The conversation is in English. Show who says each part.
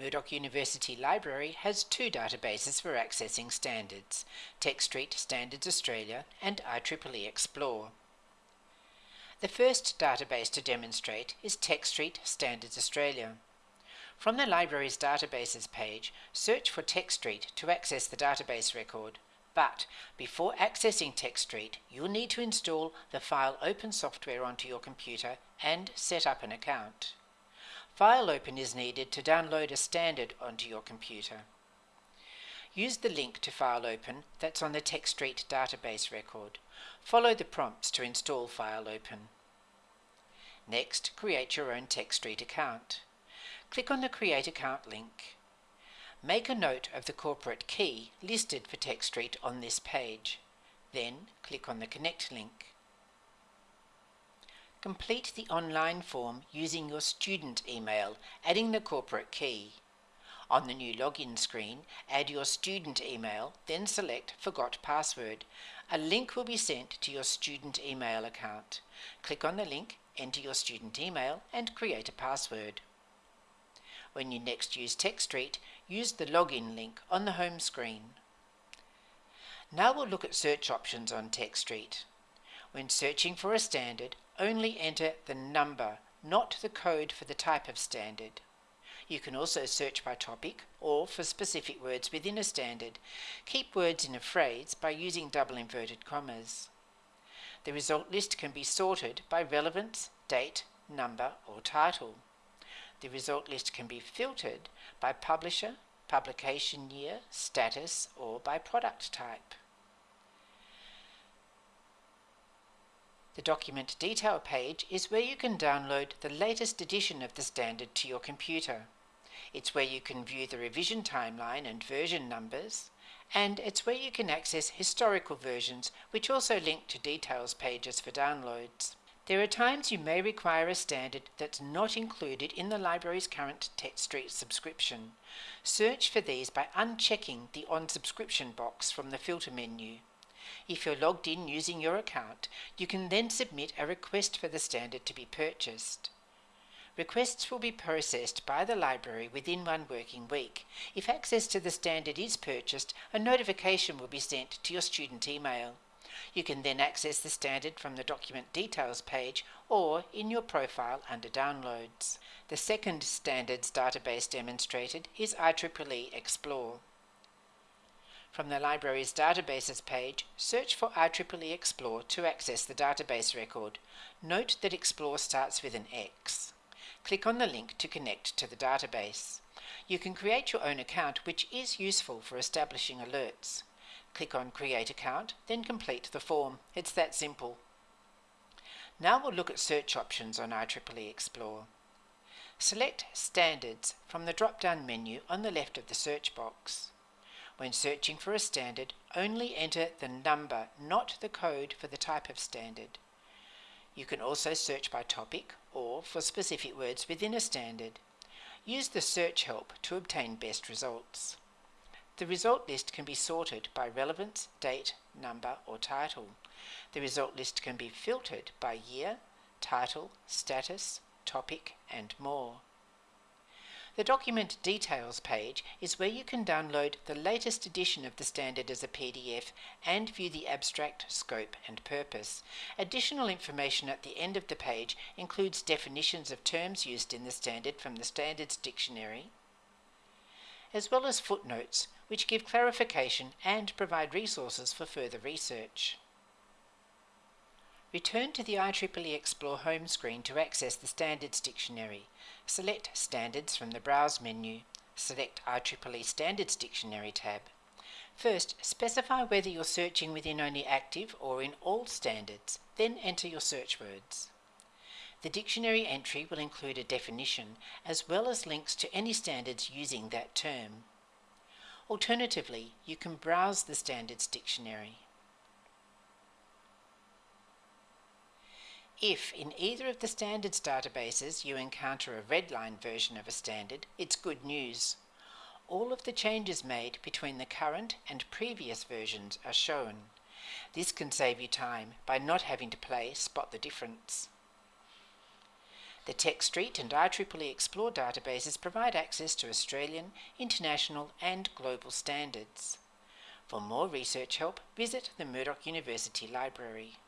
Speaker 1: Murdoch University Library has two databases for accessing standards, TechStreet Standards Australia and IEEE Xplore. The first database to demonstrate is TechStreet Standards Australia. From the library's databases page, search for TechStreet to access the database record. But before accessing TechStreet, you'll need to install the File Open software onto your computer and set up an account. File Open is needed to download a standard onto your computer. Use the link to File Open that's on the TechStreet database record. Follow the prompts to install File Open. Next, create your own TechStreet account. Click on the Create Account link. Make a note of the corporate key listed for TechStreet on this page. Then click on the Connect link. Complete the online form using your student email, adding the corporate key. On the new login screen, add your student email, then select Forgot Password. A link will be sent to your student email account. Click on the link, enter your student email, and create a password. When you next use TechStreet, use the login link on the home screen. Now we'll look at search options on TechStreet. When searching for a standard, only enter the number, not the code for the type of standard. You can also search by topic or for specific words within a standard. Keep words in a phrase by using double inverted commas. The result list can be sorted by relevance, date, number or title. The result list can be filtered by publisher, publication year, status or by product type. The document detail page is where you can download the latest edition of the standard to your computer. It's where you can view the revision timeline and version numbers, and it's where you can access historical versions which also link to details pages for downloads. There are times you may require a standard that's not included in the library's current TechStreet subscription. Search for these by unchecking the On Subscription box from the filter menu. If you're logged in using your account, you can then submit a request for the standard to be purchased. Requests will be processed by the library within one working week. If access to the standard is purchased, a notification will be sent to your student email. You can then access the standard from the document details page or in your profile under downloads. The second standards database demonstrated is IEEE Xplore. From the library's databases page, search for IEEE Xplore to access the database record. Note that Xplore starts with an X. Click on the link to connect to the database. You can create your own account which is useful for establishing alerts. Click on Create Account, then complete the form. It's that simple. Now we'll look at search options on IEEE Xplore. Select Standards from the drop-down menu on the left of the search box. When searching for a standard, only enter the number, not the code for the type of standard. You can also search by topic or for specific words within a standard. Use the search help to obtain best results. The result list can be sorted by relevance, date, number or title. The result list can be filtered by year, title, status, topic and more. The document details page is where you can download the latest edition of the standard as a PDF and view the abstract, scope and purpose. Additional information at the end of the page includes definitions of terms used in the standard from the Standards Dictionary, as well as footnotes which give clarification and provide resources for further research. Return to the IEEE Xplore home screen to access the Standards Dictionary. Select Standards from the Browse menu. Select IEEE Standards Dictionary tab. First, specify whether you're searching within only active or in all standards, then enter your search words. The dictionary entry will include a definition as well as links to any standards using that term. Alternatively, you can browse the Standards Dictionary. If in either of the standards databases you encounter a redline version of a standard, it's good news. All of the changes made between the current and previous versions are shown. This can save you time by not having to play spot the difference. The TechStreet and IEEE Xplore databases provide access to Australian, international, and global standards. For more research help, visit the Murdoch University Library.